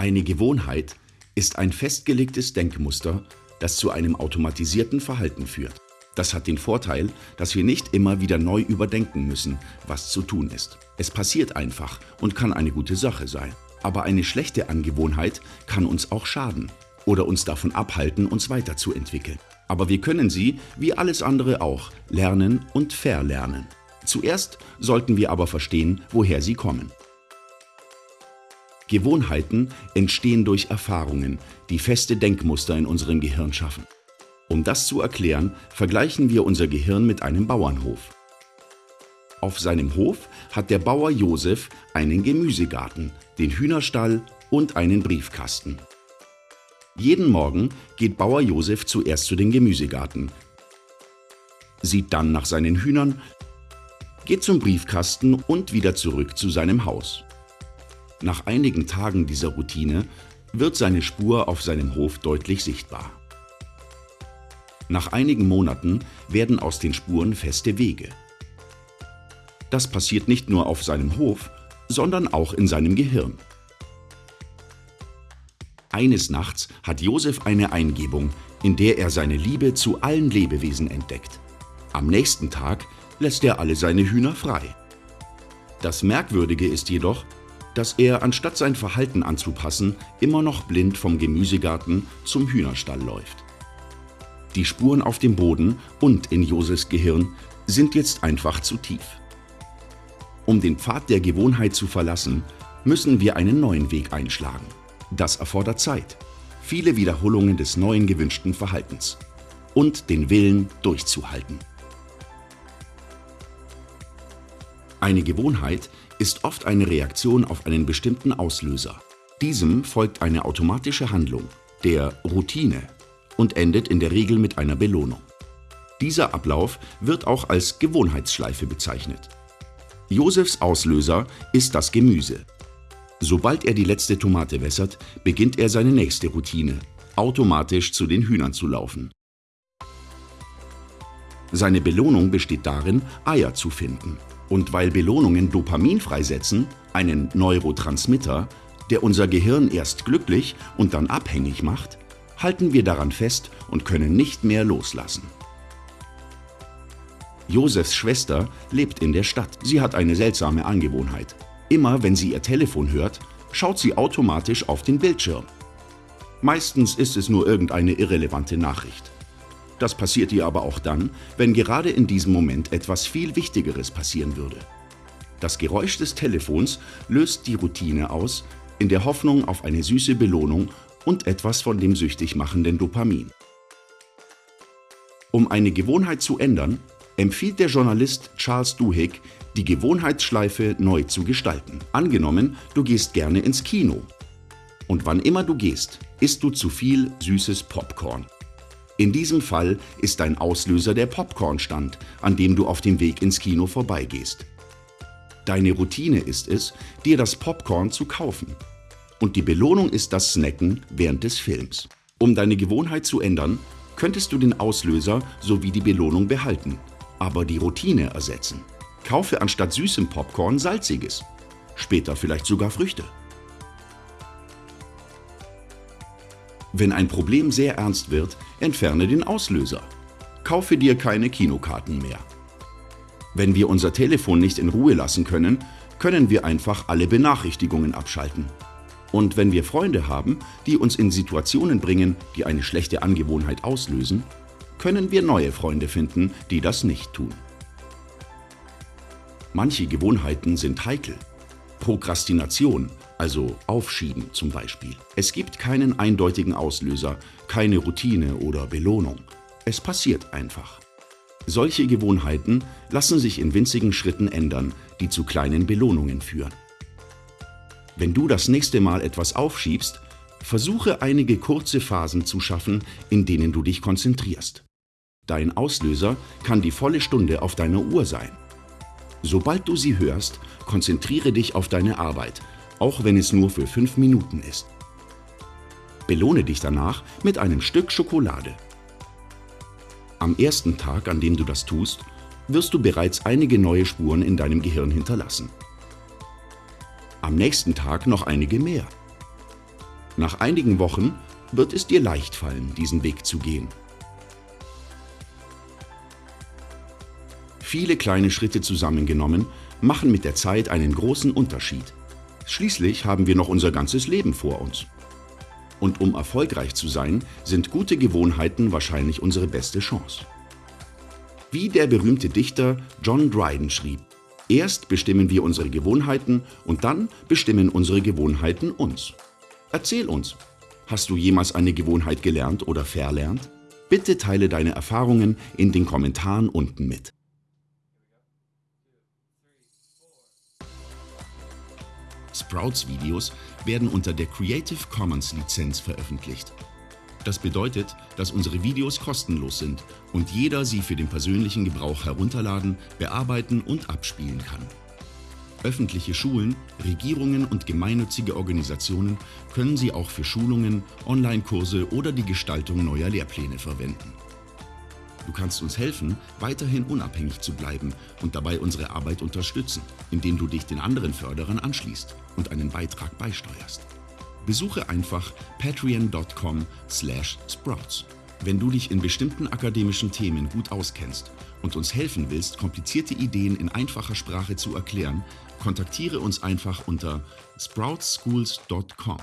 Eine Gewohnheit ist ein festgelegtes Denkmuster, das zu einem automatisierten Verhalten führt. Das hat den Vorteil, dass wir nicht immer wieder neu überdenken müssen, was zu tun ist. Es passiert einfach und kann eine gute Sache sein. Aber eine schlechte Angewohnheit kann uns auch schaden oder uns davon abhalten, uns weiterzuentwickeln. Aber wir können sie, wie alles andere auch, lernen und verlernen. Zuerst sollten wir aber verstehen, woher sie kommen. Gewohnheiten entstehen durch Erfahrungen, die feste Denkmuster in unserem Gehirn schaffen. Um das zu erklären, vergleichen wir unser Gehirn mit einem Bauernhof. Auf seinem Hof hat der Bauer Josef einen Gemüsegarten, den Hühnerstall und einen Briefkasten. Jeden Morgen geht Bauer Josef zuerst zu den Gemüsegarten, sieht dann nach seinen Hühnern, geht zum Briefkasten und wieder zurück zu seinem Haus. Nach einigen Tagen dieser Routine wird seine Spur auf seinem Hof deutlich sichtbar. Nach einigen Monaten werden aus den Spuren feste Wege. Das passiert nicht nur auf seinem Hof, sondern auch in seinem Gehirn. Eines Nachts hat Josef eine Eingebung, in der er seine Liebe zu allen Lebewesen entdeckt. Am nächsten Tag lässt er alle seine Hühner frei. Das Merkwürdige ist jedoch, dass er, anstatt sein Verhalten anzupassen, immer noch blind vom Gemüsegarten zum Hühnerstall läuft. Die Spuren auf dem Boden und in Josefs Gehirn sind jetzt einfach zu tief. Um den Pfad der Gewohnheit zu verlassen, müssen wir einen neuen Weg einschlagen. Das erfordert Zeit, viele Wiederholungen des neuen gewünschten Verhaltens und den Willen durchzuhalten. Eine Gewohnheit ist oft eine Reaktion auf einen bestimmten Auslöser. Diesem folgt eine automatische Handlung, der Routine, und endet in der Regel mit einer Belohnung. Dieser Ablauf wird auch als Gewohnheitsschleife bezeichnet. Josefs Auslöser ist das Gemüse, Sobald er die letzte Tomate wässert, beginnt er seine nächste Routine, automatisch zu den Hühnern zu laufen. Seine Belohnung besteht darin, Eier zu finden. Und weil Belohnungen Dopamin freisetzen, einen Neurotransmitter, der unser Gehirn erst glücklich und dann abhängig macht, halten wir daran fest und können nicht mehr loslassen. Josefs Schwester lebt in der Stadt. Sie hat eine seltsame Angewohnheit. Immer wenn sie ihr Telefon hört, schaut sie automatisch auf den Bildschirm. Meistens ist es nur irgendeine irrelevante Nachricht. Das passiert ihr aber auch dann, wenn gerade in diesem Moment etwas viel Wichtigeres passieren würde. Das Geräusch des Telefons löst die Routine aus, in der Hoffnung auf eine süße Belohnung und etwas von dem süchtig machenden Dopamin. Um eine Gewohnheit zu ändern, empfiehlt der Journalist Charles Duhigg, die Gewohnheitsschleife neu zu gestalten. Angenommen, du gehst gerne ins Kino. Und wann immer du gehst, isst du zu viel süßes Popcorn. In diesem Fall ist dein Auslöser der Popcornstand, an dem du auf dem Weg ins Kino vorbeigehst. Deine Routine ist es, dir das Popcorn zu kaufen. Und die Belohnung ist das Snacken während des Films. Um deine Gewohnheit zu ändern, könntest du den Auslöser sowie die Belohnung behalten aber die Routine ersetzen. Kaufe anstatt süßem Popcorn salziges, später vielleicht sogar Früchte. Wenn ein Problem sehr ernst wird, entferne den Auslöser. Kaufe dir keine Kinokarten mehr. Wenn wir unser Telefon nicht in Ruhe lassen können, können wir einfach alle Benachrichtigungen abschalten. Und wenn wir Freunde haben, die uns in Situationen bringen, die eine schlechte Angewohnheit auslösen, können wir neue Freunde finden, die das nicht tun. Manche Gewohnheiten sind heikel. Prokrastination, also Aufschieben zum Beispiel. Es gibt keinen eindeutigen Auslöser, keine Routine oder Belohnung. Es passiert einfach. Solche Gewohnheiten lassen sich in winzigen Schritten ändern, die zu kleinen Belohnungen führen. Wenn du das nächste Mal etwas aufschiebst, versuche einige kurze Phasen zu schaffen, in denen du dich konzentrierst. Dein Auslöser kann die volle Stunde auf deiner Uhr sein. Sobald du sie hörst, konzentriere dich auf deine Arbeit, auch wenn es nur für fünf Minuten ist. Belohne dich danach mit einem Stück Schokolade. Am ersten Tag, an dem du das tust, wirst du bereits einige neue Spuren in deinem Gehirn hinterlassen. Am nächsten Tag noch einige mehr. Nach einigen Wochen wird es dir leicht fallen, diesen Weg zu gehen. Viele kleine Schritte zusammengenommen machen mit der Zeit einen großen Unterschied. Schließlich haben wir noch unser ganzes Leben vor uns. Und um erfolgreich zu sein, sind gute Gewohnheiten wahrscheinlich unsere beste Chance. Wie der berühmte Dichter John Dryden schrieb, erst bestimmen wir unsere Gewohnheiten und dann bestimmen unsere Gewohnheiten uns. Erzähl uns, hast du jemals eine Gewohnheit gelernt oder verlernt? Bitte teile deine Erfahrungen in den Kommentaren unten mit. Sprouts-Videos werden unter der Creative Commons Lizenz veröffentlicht. Das bedeutet, dass unsere Videos kostenlos sind und jeder sie für den persönlichen Gebrauch herunterladen, bearbeiten und abspielen kann. Öffentliche Schulen, Regierungen und gemeinnützige Organisationen können sie auch für Schulungen, Online-Kurse oder die Gestaltung neuer Lehrpläne verwenden. Du kannst uns helfen, weiterhin unabhängig zu bleiben und dabei unsere Arbeit unterstützen, indem du dich den anderen Förderern anschließt und einen Beitrag beisteuerst. Besuche einfach patreon.com slash sprouts. Wenn du dich in bestimmten akademischen Themen gut auskennst und uns helfen willst, komplizierte Ideen in einfacher Sprache zu erklären, kontaktiere uns einfach unter sproutschools.com.